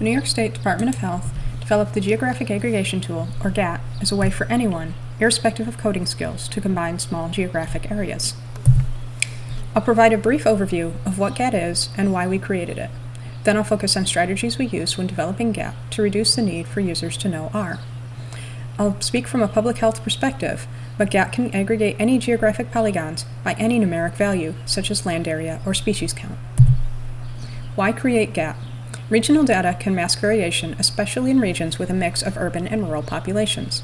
the New York State Department of Health developed the Geographic Aggregation Tool, or GAT, as a way for anyone, irrespective of coding skills, to combine small geographic areas. I'll provide a brief overview of what GAT is and why we created it. Then I'll focus on strategies we used when developing GAT to reduce the need for users to know R. I'll speak from a public health perspective, but GAT can aggregate any geographic polygons by any numeric value, such as land area or species count. Why create GAT? Regional data can mask variation, especially in regions with a mix of urban and rural populations.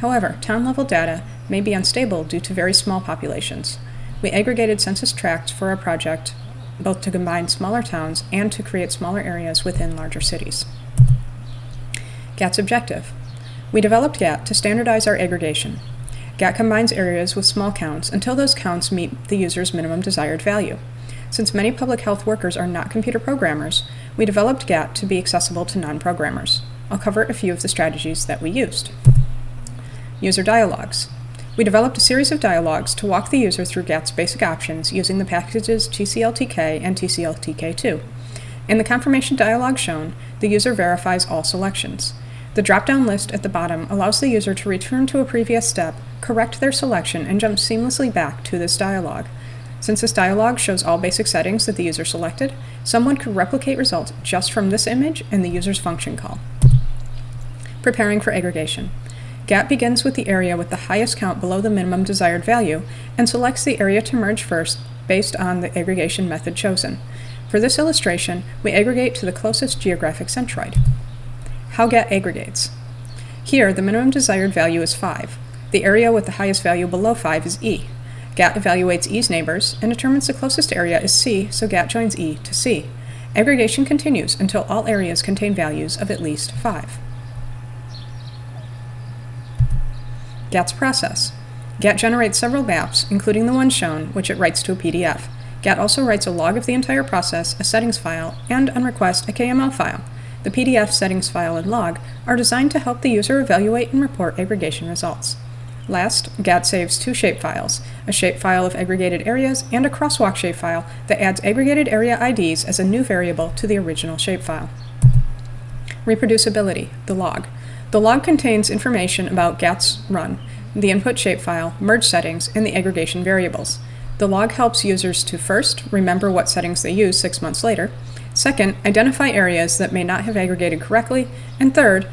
However, town-level data may be unstable due to very small populations. We aggregated census tracts for our project, both to combine smaller towns and to create smaller areas within larger cities. GAT's objective. We developed GAT to standardize our aggregation. GAT combines areas with small counts until those counts meet the user's minimum desired value. Since many public health workers are not computer programmers, we developed GAT to be accessible to non-programmers. I'll cover a few of the strategies that we used. User dialogues. We developed a series of dialogues to walk the user through GAT's basic options using the packages TCLTK and TCLTK2. In the confirmation dialog shown, the user verifies all selections. The drop-down list at the bottom allows the user to return to a previous step, correct their selection, and jump seamlessly back to this dialog. Since this dialog shows all basic settings that the user selected, someone could replicate results just from this image and the user's function call. Preparing for aggregation. GAT begins with the area with the highest count below the minimum desired value and selects the area to merge first based on the aggregation method chosen. For this illustration, we aggregate to the closest geographic centroid. How GAT aggregates. Here, the minimum desired value is 5. The area with the highest value below 5 is E. GAT evaluates E's neighbors and determines the closest area is C, so GAT joins E to C. Aggregation continues until all areas contain values of at least 5. GAT's process. GAT generates several maps, including the one shown, which it writes to a PDF. GAT also writes a log of the entire process, a settings file, and, on request, a KML file. The PDF, settings file, and log are designed to help the user evaluate and report aggregation results. Last, GAT saves two shapefiles, a shapefile of aggregated areas and a crosswalk shapefile that adds aggregated area IDs as a new variable to the original shapefile. Reproducibility, the log. The log contains information about GAT's run, the input shapefile, merge settings, and the aggregation variables. The log helps users to first, remember what settings they use six months later, second, identify areas that may not have aggregated correctly, and third,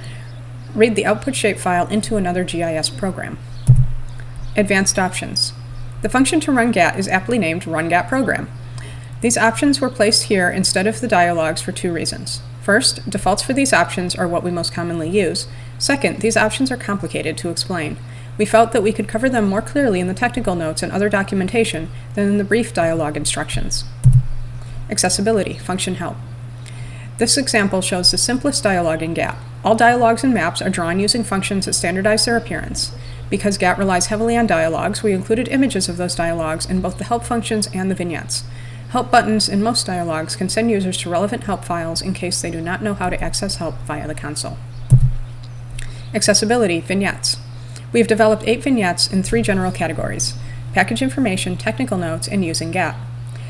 read the output shapefile into another GIS program. Advanced options. The function to run GAT is aptly named Run GAT Program. These options were placed here instead of the dialogues for two reasons. First, defaults for these options are what we most commonly use. Second, these options are complicated to explain. We felt that we could cover them more clearly in the technical notes and other documentation than in the brief dialogue instructions. Accessibility, function help. This example shows the simplest dialogue in GAT. All dialogues and maps are drawn using functions that standardize their appearance. Because GAT relies heavily on dialogues, we included images of those dialogues in both the help functions and the vignettes. Help buttons in most dialogues can send users to relevant help files in case they do not know how to access help via the console. Accessibility, vignettes. We have developed eight vignettes in three general categories, package information, technical notes, and using GAT.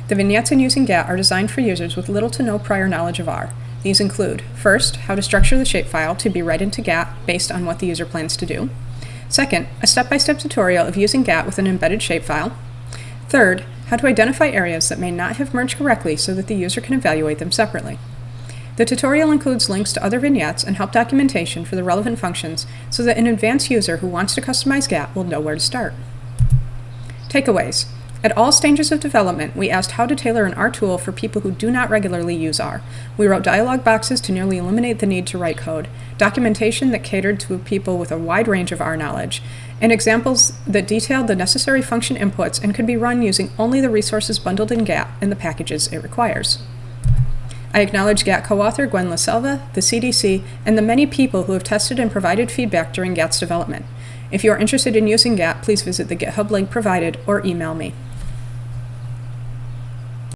The vignettes in using GAT are designed for users with little to no prior knowledge of R. These include, first, how to structure the shapefile to be read into GAT based on what the user plans to do. Second, a step-by-step -step tutorial of using GAT with an embedded shapefile. Third, how to identify areas that may not have merged correctly so that the user can evaluate them separately. The tutorial includes links to other vignettes and help documentation for the relevant functions so that an advanced user who wants to customize GAT will know where to start. Takeaways. At all stages of development, we asked how to tailor an R tool for people who do not regularly use R. We wrote dialog boxes to nearly eliminate the need to write code, documentation that catered to people with a wide range of R knowledge, and examples that detailed the necessary function inputs and could be run using only the resources bundled in GAT and the packages it requires. I acknowledge GAT co-author Gwen LaSelva, the CDC, and the many people who have tested and provided feedback during GAT's development. If you are interested in using GAT, please visit the GitHub link provided or email me.